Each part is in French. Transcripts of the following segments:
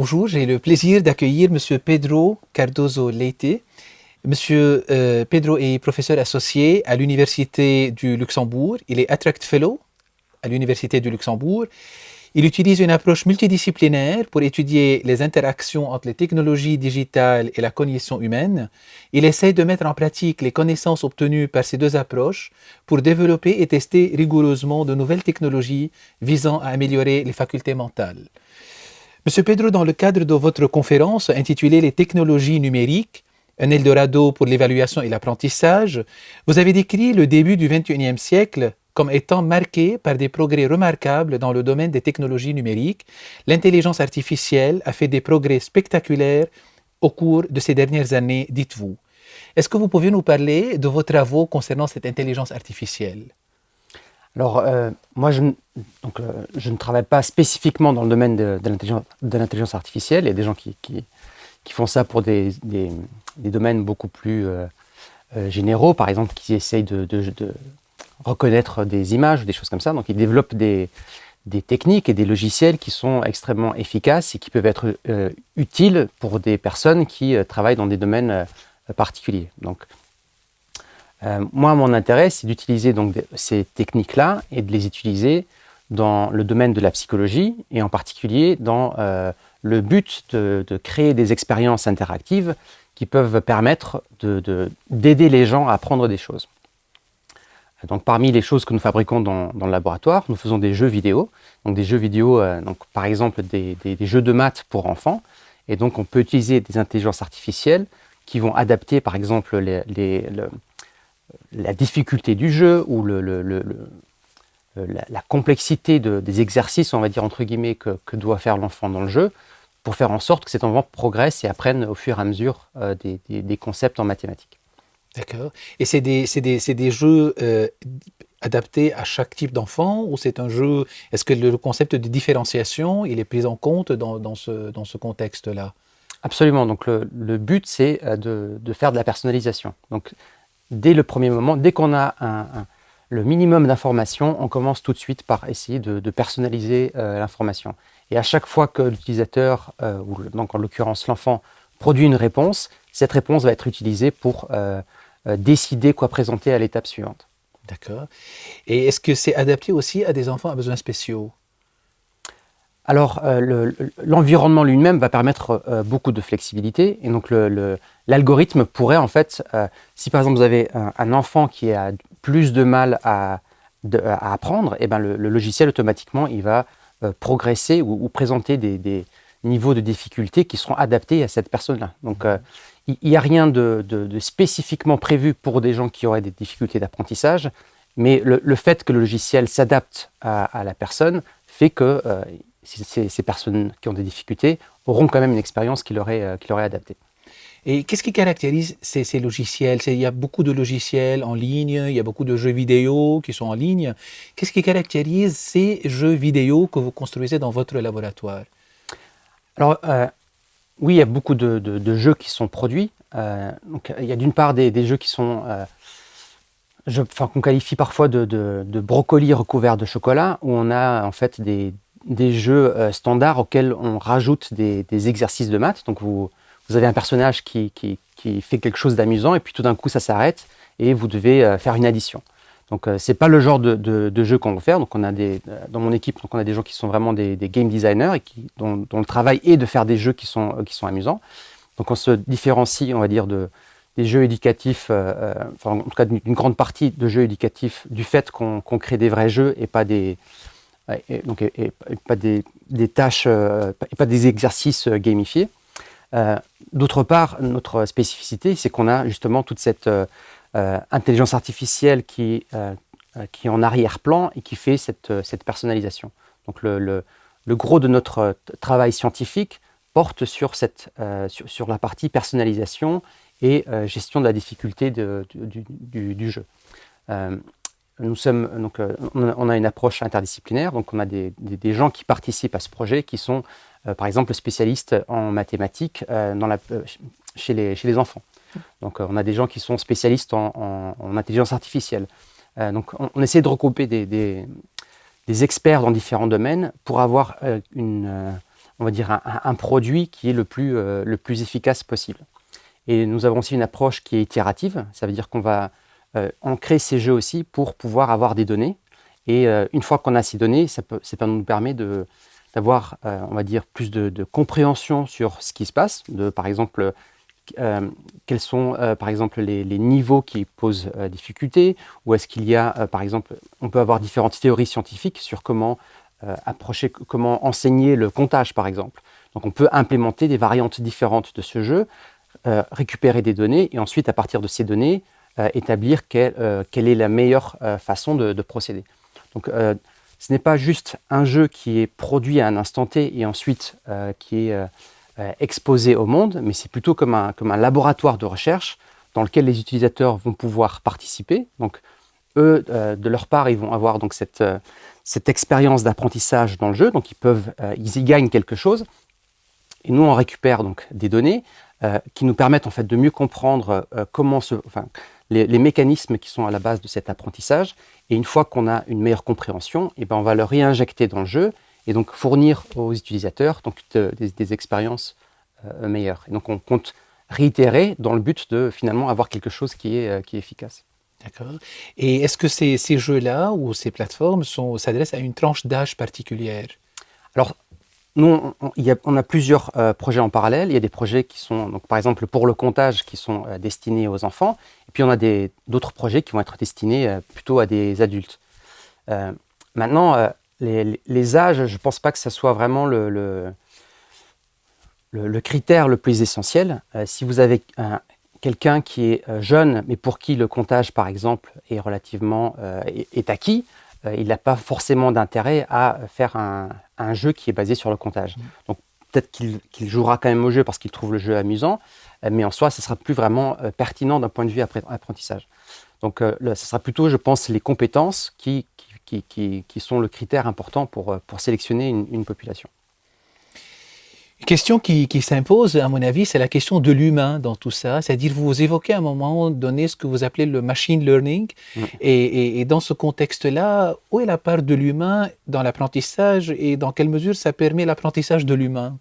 Bonjour, j'ai le plaisir d'accueillir M. Pedro Cardozo Leite. M. Euh, Pedro est professeur associé à l'Université du Luxembourg. Il est Attract Fellow à l'Université du Luxembourg. Il utilise une approche multidisciplinaire pour étudier les interactions entre les technologies digitales et la cognition humaine. Il essaie de mettre en pratique les connaissances obtenues par ces deux approches pour développer et tester rigoureusement de nouvelles technologies visant à améliorer les facultés mentales. Monsieur Pedro, dans le cadre de votre conférence intitulée Les technologies numériques, un Eldorado pour l'évaluation et l'apprentissage, vous avez décrit le début du XXIe siècle comme étant marqué par des progrès remarquables dans le domaine des technologies numériques. L'intelligence artificielle a fait des progrès spectaculaires au cours de ces dernières années, dites-vous. Est-ce que vous pouvez nous parler de vos travaux concernant cette intelligence artificielle? Alors, euh, moi, je, donc, euh, je, ne travaille pas spécifiquement dans le domaine de, l'intelligence artificielle. Il y a des gens qui, qui, font ça pour des, des, domaines beaucoup plus euh, généraux, par exemple, qui essayent de, reconnaître des images, des choses comme ça. Donc, ils développent des, techniques et des logiciels qui sont extrêmement efficaces et qui peuvent être utiles pour des personnes qui travaillent dans des domaines particuliers. Donc, euh, moi, mon intérêt, c'est d'utiliser ces techniques-là et de les utiliser dans le domaine de la psychologie et en particulier dans euh, le but de, créer des expériences interactives qui peuvent permettre d'aider les gens à apprendre des choses. Donc, parmi les choses que nous fabriquons dans, le laboratoire, nous faisons des jeux vidéo. Donc, des jeux vidéo, euh, donc, par exemple, des, jeux de maths pour enfants. Et donc, on peut utiliser des intelligences artificielles qui vont adapter, par exemple, la difficulté du jeu ou la, complexité des exercices, on va dire entre guillemets, que, doit faire l'enfant dans le jeu, pour faire en sorte que cet enfant progresse et apprenne au fur et à mesure euh, des, concepts en mathématiques. D'accord. Et c'est des, des, jeux euh, adaptés à chaque type d'enfant ou c'est un jeu... Est-ce que le concept de différenciation, il est pris en compte dans, ce, dans ce contexte-là? Absolument. Donc le, but, c'est euh, de, de, faire de la personnalisation. Donc dès le premier moment, dès qu'on a le minimum d'informations, on commence tout de suite par essayer de, personnaliser euh, l'information. Et à chaque fois que l'utilisateur, ou donc en l'occurrence l'enfant, produit une réponse, cette réponse va être utilisée pour décider quoi présenter à l'étape suivante. D'accord. Et est-ce que c'est adapté aussi à des enfants à besoins spéciaux? Alors, euh, l'environnement lui-même va permettre euh, beaucoup de flexibilité. Et donc, l'algorithme pourrait, en fait, euh, si par exemple vous avez un, enfant qui a plus de mal à, apprendre, et eh ben le, logiciel, automatiquement, il va progresser ou, présenter des, niveaux de difficulté qui seront adaptés à cette personne-là. Donc, il n'y a rien de, spécifiquement prévu pour des gens qui auraient des difficultés d'apprentissage, mais le, fait que le logiciel s'adapte à, à, la personne fait que ces, personnes qui ont des difficultés auront quand même une expérience qui leur est, euh, qui leur est adaptée. Et qu'est-ce qui caractérise ces, ces logiciels? Il y a beaucoup de logiciels en ligne, il y a beaucoup de jeux vidéo qui sont en ligne. Qu'est-ce qui caractérise ces jeux vidéo que vous construisez dans votre laboratoire? Alors, euh, oui, il y a beaucoup de, jeux qui sont produits. Euh, il y a d'une part des, jeux qui sont, qu'on qualifie parfois de, de, brocolis recouverts de chocolat, où on a en fait des, jeux euh, standards auxquels on rajoute des, exercices de maths. Donc vous, avez un personnage qui, fait quelque chose d'amusant et puis tout d'un coup ça s'arrête et vous devez euh, faire une addition. Donc euh, c'est pas le genre de, jeu qu'on veut faire. Donc on a des, dans mon équipe, donc on a des gens qui sont vraiment des, game designers et qui, dont, le travail est de faire des jeux qui sont, qui sont amusants. Donc on se différencie, on va dire, de, des jeux éducatifs, enfin, en tout cas d'une grande partie de jeux éducatifs, du fait qu'on crée des vrais jeux et pas des, et, donc, et, pas des, tâches, euh, et pas des exercices euh, gamifiés. Euh, d'autre part, notre spécificité, c'est qu'on a justement toute cette intelligence artificielle qui, qui est en arrière-plan et qui fait cette, cette personnalisation. Donc le, le, gros de notre travail scientifique porte sur, cette, sur, la partie personnalisation et gestion de la difficulté de, du, du, jeu nous sommes, donc, euh, on a une approche interdisciplinaire, donc on a des, gens qui participent à ce projet qui sont, euh, par exemple, spécialistes en mathématiques euh, dans la, chez, les, chez, les, enfants. Donc on a des gens qui sont spécialistes en, intelligence artificielle. donc on, essaie de regrouper des, experts dans différents domaines pour avoir une, on va dire un, produit qui est le plus, le plus efficace possible. Et nous avons aussi une approche qui est itérative, ça veut dire qu'on va ancrer ces jeux aussi pour pouvoir avoir des données. Et une fois qu'on a ces données, ça, peut, nous permet de, d'avoir, euh, on va dire, plus de, compréhension sur ce qui se passe, de, par exemple, euh, quels sont, euh, par exemple, les, niveaux qui posent difficulté, ou est-ce qu'il y a, par exemple, on peut avoir différentes théories scientifiques sur comment approcher, comment enseigner le comptage, par exemple. Donc on peut implémenter des variantes différentes de ce jeu, récupérer des données, et ensuite, à partir de ces données, établir quelle, est la meilleure façon de, de procéder. Donc, ce n'est pas juste un jeu qui est produit à un instant T et ensuite euh, qui est euh, euh, exposé au monde, mais c'est plutôt comme un, comme un laboratoire de recherche dans lequel les utilisateurs vont pouvoir participer. Donc, eux, de leur part, ils vont avoir donc cette, cette expérience d'apprentissage dans le jeu, donc ils peuvent, ils y gagnent quelque chose. Et nous, on récupère donc des données qui nous permettent en fait de mieux comprendre comment se, enfin, les, mécanismes qui sont à la base de cet apprentissage. Et une fois qu'on a une meilleure compréhension, et eh ben on va le réinjecter dans le jeu et donc fournir aux utilisateurs donc, des, expériences euh, meilleures. Et donc on compte réitérer dans le but de finalement avoir quelque chose qui est, euh, qui est efficace. D'accord. Et est-ce que ces, ces jeux-là ou ces plateformes s'adressent à une tranche d'âge particulière? Alors, nous, on, a, plusieurs euh, projets en parallèle. Il y a des projets qui sont, donc, par exemple, pour le comptage, qui sont euh, destinés aux enfants. Et puis, on a d'autres projets qui vont être destinés euh, plutôt à des adultes. maintenant, les, âges, je ne pense pas que ce soit vraiment le, le, critère le plus essentiel. si vous avez quelqu'un qui est jeune, mais pour qui le comptage, par exemple, est relativement est acquis, euh, il n'a pas forcément d'intérêt à faire un, jeu qui est basé sur le comptage. Mm. Donc peut-être qu'il jouera quand même au jeu parce qu'il trouve le jeu amusant, euh, mais en soi, ce sera plus vraiment euh, pertinent d'un point de vue apprentissage. Donc ce sera plutôt, je pense, les compétences qui, sont le critère important pour, sélectionner une population. Une question qui, s'impose, à mon avis, c'est la question de l'humain dans tout ça. C'est-à-dire, vous évoquez à un moment donné ce que vous appelez le machine learning. Et, dans ce contexte-là, où est la part de l'humain dans l'apprentissage et dans quelle mesure ça permet l'apprentissage de l'humain?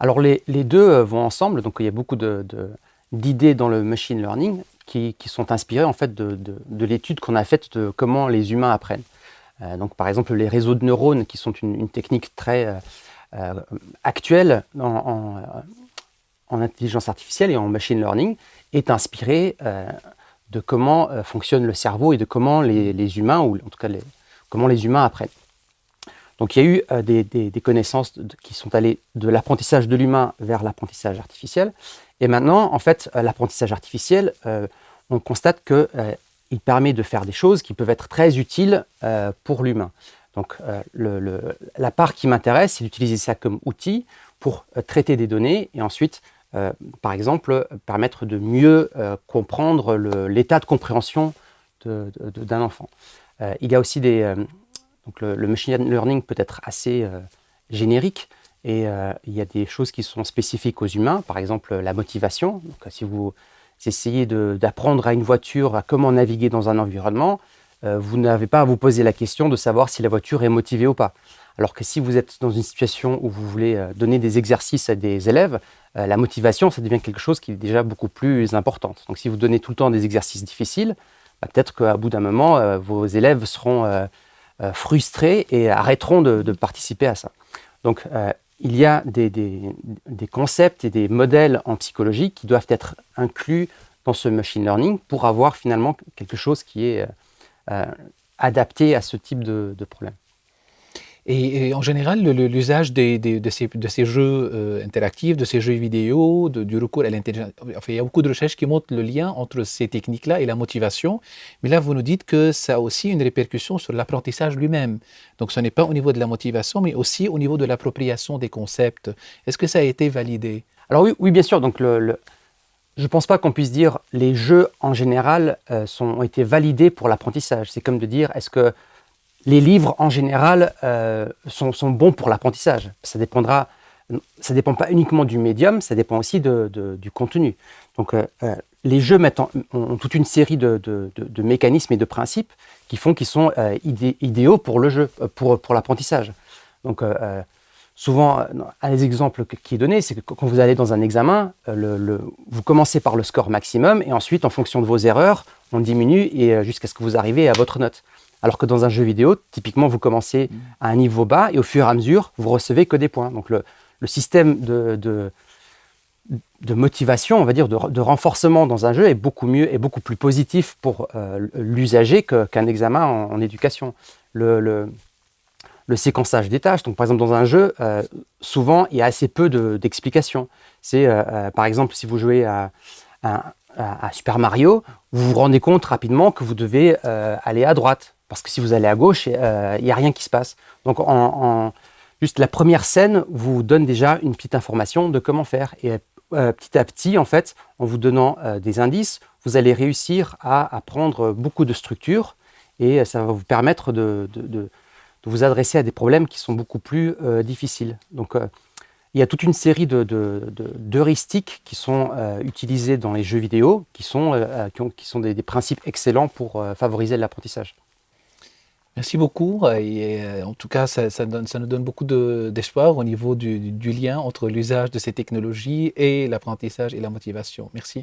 Alors, les, deux euh, vont ensemble. Donc, il y a beaucoup d'idées dans le machine learning qui, sont inspirées en fait de, l'étude qu'on a faite de comment les humains apprennent. Euh, donc, par exemple, les réseaux de neurones, qui sont une, technique très... Euh, euh, actuelle en, intelligence artificielle et en machine learning est inspiré euh, de comment fonctionne le cerveau et de comment les, humains, ou en tout cas comment les humains apprennent. Donc il y a eu des, connaissances qui sont allées de l'apprentissage de l'humain vers l'apprentissage artificiel. Et maintenant, en fait, l'apprentissage artificiel, on constate qu'il permet de faire des choses qui peuvent être très utiles pour l'humain. Donc euh, la part qui m'intéresse, c'est d'utiliser ça comme outil pour euh, traiter des données et ensuite, euh, par exemple, permettre de mieux comprendre l'état de compréhension d'un enfant. il y a aussi des... donc le, machine learning peut être assez générique et il y a des choses qui sont spécifiques aux humains, par exemple la motivation. Donc, si vous essayez d'apprendre à une voiture à comment naviguer dans un environnement, euh, vous n'avez pas à vous poser la question de savoir si la voiture est motivée ou pas. Alors que si vous êtes dans une situation où vous voulez euh, donner des exercices à des élèves, euh, la motivation, ça devient quelque chose qui est déjà beaucoup plus importante. Donc si vous donnez tout le temps des exercices difficiles, bah, peut-être qu'à bout d'un moment, vos élèves seront frustrés et arrêteront de, participer à ça. Donc il y a des, concepts et des modèles en psychologie qui doivent être inclus dans ce machine learning pour avoir finalement quelque chose qui est euh, adapté à ce type de, problème. Et, en général, l'usage de, ces, jeux euh, interactifs, de ces jeux vidéo, du recours à l'intelligence, enfin, il y a beaucoup de recherches qui montrent le lien entre ces techniques-là et la motivation. Mais là, vous nous dites que ça a aussi une répercussion sur l'apprentissage lui-même. Donc, ce n'est pas au niveau de la motivation, mais aussi au niveau de l'appropriation des concepts. Est-ce que ça a été validé? Alors oui, bien sûr. Donc, je ne pense pas qu'on puisse dire les jeux en général euh, ont été validés pour l'apprentissage. C'est comme de dire est-ce que les livres en général euh, sont, bons pour l'apprentissage Ça dépendra ça dépend pas uniquement du médium, ça dépend aussi du contenu. Donc, les jeux mettent ont toute une série de, mécanismes et de principes qui font qu'ils sont idéaux pour le jeu, pour, l'apprentissage. Donc, souvent, un des exemples qui est donné, c'est que quand vous allez dans un examen, vous commencez par le score maximum et ensuite, en fonction de vos erreurs, on diminue jusqu'à ce que vous arrivez à votre note. Alors que dans un jeu vidéo, typiquement, vous commencez à un niveau bas et au fur et à mesure, vous recevez que des points. Donc le, système de, motivation, on va dire, de, renforcement dans un jeu est beaucoup mieux et beaucoup plus positif pour euh, l'usager qu'un examen en, éducation. Le, séquençage des tâches, donc par exemple dans un jeu, euh, souvent il y a assez peu d'explications. C'est euh, par exemple si vous jouez à, Super Mario, vous vous rendez compte rapidement que vous devez aller à droite parce que si vous allez à gauche, euh, il n'y a rien qui se passe. Donc, juste la première scène vous donne déjà une petite information de comment faire. Et euh, petit à petit, en fait, en vous donnant euh, des indices, vous allez réussir à apprendre beaucoup de structures et ça va vous permettre de, vous adresser à des problèmes qui sont beaucoup plus difficiles. Donc, il y a toute une série d'heuristiques qui sont utilisées dans les jeux vidéo, qui sont, qui, sont des, principes excellents pour favoriser l'apprentissage. Merci beaucoup. Et euh, en tout cas, ça, nous donne beaucoup d'espoir au niveau du, du lien entre l'usage de ces technologies et l'apprentissage et la motivation. Merci.